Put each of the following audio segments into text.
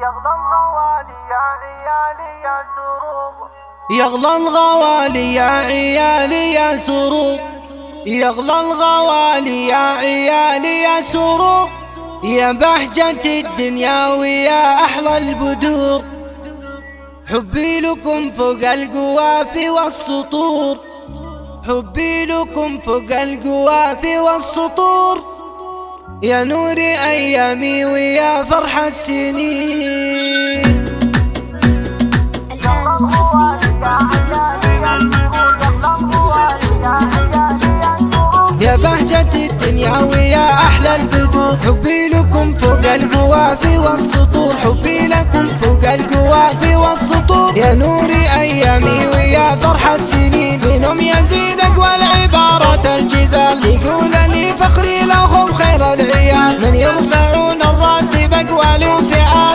يغلى الغوالي يا عيالي يا سروق يغلى الغوالي يا عيالي يا يغلى الغوالي يا عيالي يا سروق يا بهجة الدنيا ويا أحلى البدور. حبي لكم فوق القوافي والسطور. حبي لكم فوق القوافي والسطور. يا نور أيامي ويا فرح السنين. يا بهجة الدنيا ويا أحلى البدور حبي لكم فوق القوافي والسطور. حبي لكم فوق القوافي والسطور. يا نور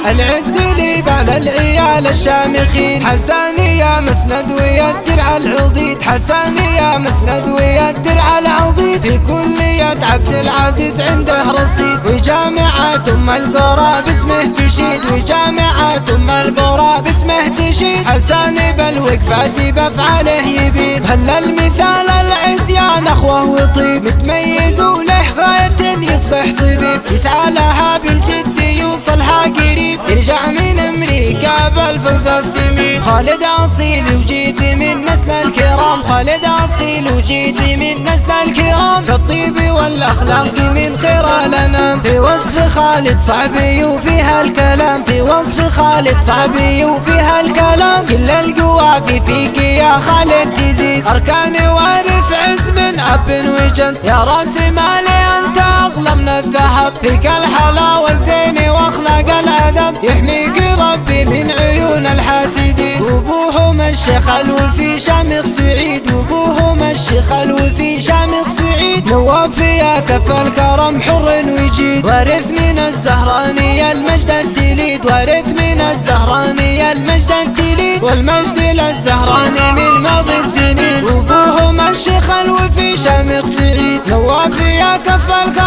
العز لي بعد العيال الشامخين. حساني يا مسند ويا الدرع العضيد. حساني يا مسند ويا الدرع العضيد. في كلية عبد العزيز عنده رصيد. وجامعة أم القرى باسمه تشيد. وجامعة أم القرى باسمه تشيد. حساني بالوقفة بأفعاله يبيد. هل المثال العصيان أخوه وطيب. متميز وله غاية يصبح طبيب. يسعى لها يوصلها يرجع من أمريكا بالفوز الثمين خالد أصيل وجيت من نسل الكرام. خالد أصيل وجيت من نسل الكرام. في الطيب والأخلاق من خير الأنام. في وصف خالد صعبي وفيها الكلام. في وصف خالد صعبي وفيها الكلام. كل القوافي فيك يا خالد تزيد. أركان وارث عز من أب وجد يا رأس مالي أنت أغلى من الذهب فيك الأدب يحميك ربي من عيون الحاسدين. وابوهم الشيخ الوفي شامخ سعيد. وابوهم الشيخ الوفي شامخ سعيد. نواف يا كف الكرم حر وجيد وارث من الزهراني المجد التليد. وارث من الزهراني المجد التليد. والمجد للزهراني من ماضي السنين. وابوهم الشيخ الوفي شامخ سعيد. نواف يا كف الكرم